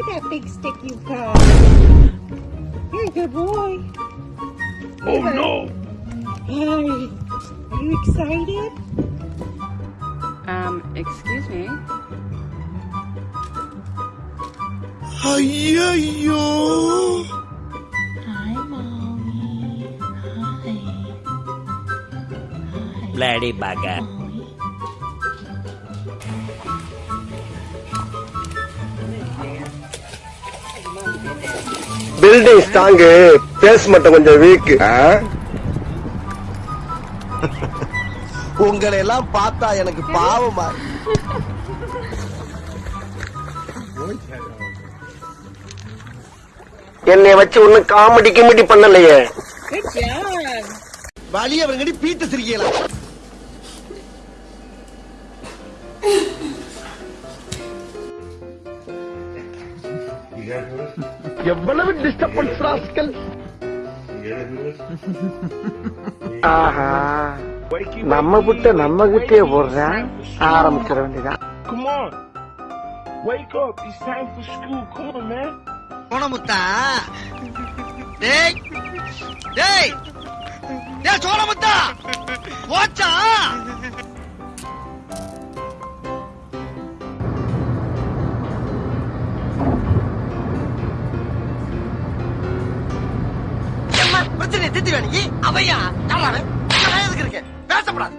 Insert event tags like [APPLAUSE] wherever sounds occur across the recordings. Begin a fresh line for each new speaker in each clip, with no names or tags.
at that big stick you've got. You're a good boy.
Oh no!
Hi. Are you excited?
Um, excuse me.
ஐயோ
Hi, mommy. Hi. Hi.
Bloody bugger.
Building strong base மட்டும் கொஞ்சம் week
உங்களை எல்லாம் பார்த்தா எனக்கு பாவமா.
என்னைய வச்சு ஒன்னும் காமெடி கிமெடி பண்ணலையே.
வழி அவங்கடி பீத்த சிரிக்கலாம் [LAUGHS]
எவ்வளவு டிஸ்டர்பன்ஸ் ராஸ்கல் ஆஹா. நம்ம புட்ட நம்ம கிட்டே போடுறேன் ஆரம்பிச்சிட வேண்டியதான்!
Wake up! It's time for school. Come on, man.
சோனமுத்தா டேய். டேய். டேய் சோனமுத்தா போச்சா? எம்மா, பிரச்சனையை திட்டி வேணி அவையா யாராவே எதுக்கு இருக்கேன் பேசப்படாது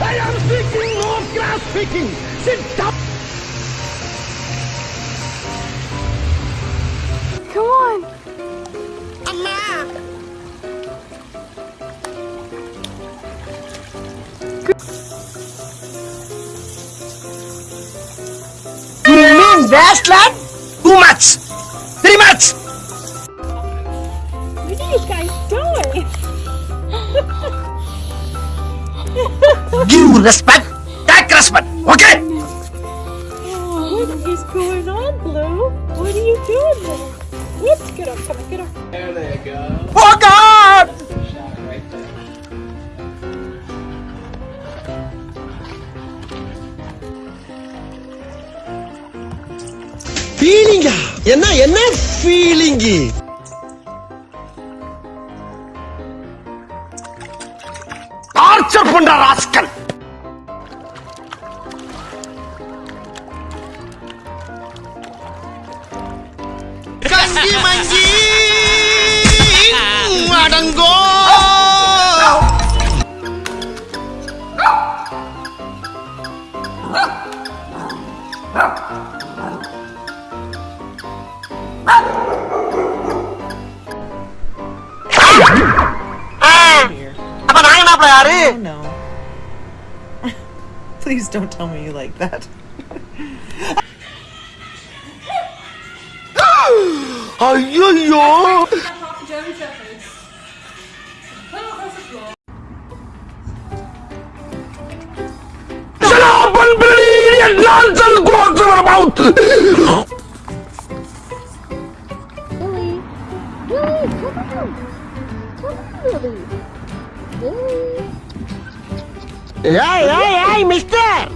I am speaking, no grass speaking. Sit down.
You mean wasteland? Too much. Three much.
What are you guys doing?
Give respect. Take respect. Okay?
What is going on, Blue? What are you doing there? Whoops, get up, come on, get up.
Oh God!
ஃபீலிங்கா என்ன என்ன feeling torture பண்ற
rascal Please don't tell me you like that.
ஐயோ Shut up and believe in nonsense goes to.
Billy. Billy, come on. Come on, Billy. Billy.
ஏய் ஏய் ஏய் mister.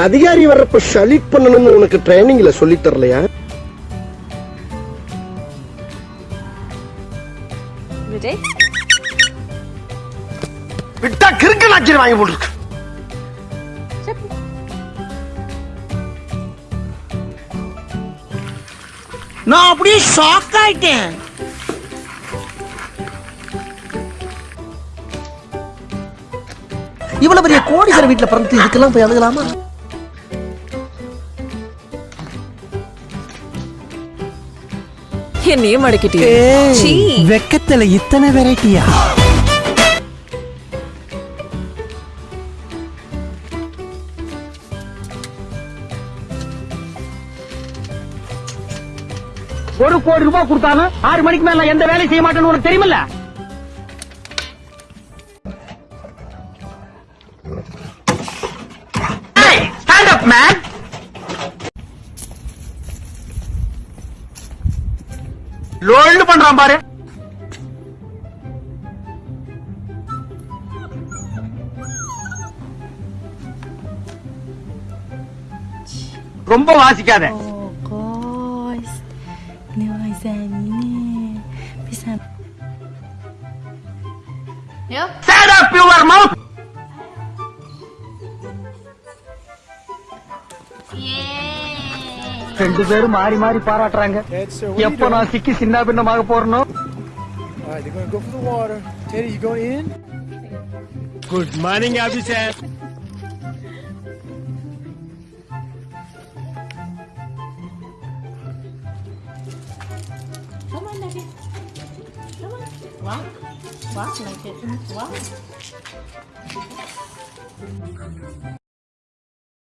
அதிகாரி வர்றப்ப ஷலிட் பண்ணணும்னு உனக்கு ட்ரைனிங்ல சொல்லி தரலையா? விட்டா கிறுக்கு நாச்சிரி வாங்கி போட்டுருக்கு
நான் அப்படியே ஷாக் ஆயிட்டேன். இவ்வளவு பெரிய கோடீஸ்வர வீட்டுல பிறந்து இதுக்கெல்லாம் போய் அழுகலாமா?
என்னையும் மடக்கிட்டீங்க சீ.
வெக்கத்துல இத்தனை வெரைட்டியா
ஒரு கோடி ரூபாய் கொடுத்தாலும் ஆறு மணிக்கு மேல எந்த வேலையும் செய்ய மாட்டேன்னு உனக்கு தெரியுமில்ல?
ஸ்டாண்ட் அப் மேன் லோல்டு பண்றான் பாரு. ரொம்ப வாசிக்காத. Shut up your mouth ரெண்டு பேரும் மாறி மாறி பாராட்டுறாங்க எப்ப நான் சிக்கி சின்ன பின்னமாக போறனோ
Alright, they're gonna go for the water. Teddy, you going in?
Good morning, officer.
Come on Daddy What? What? Like it? What?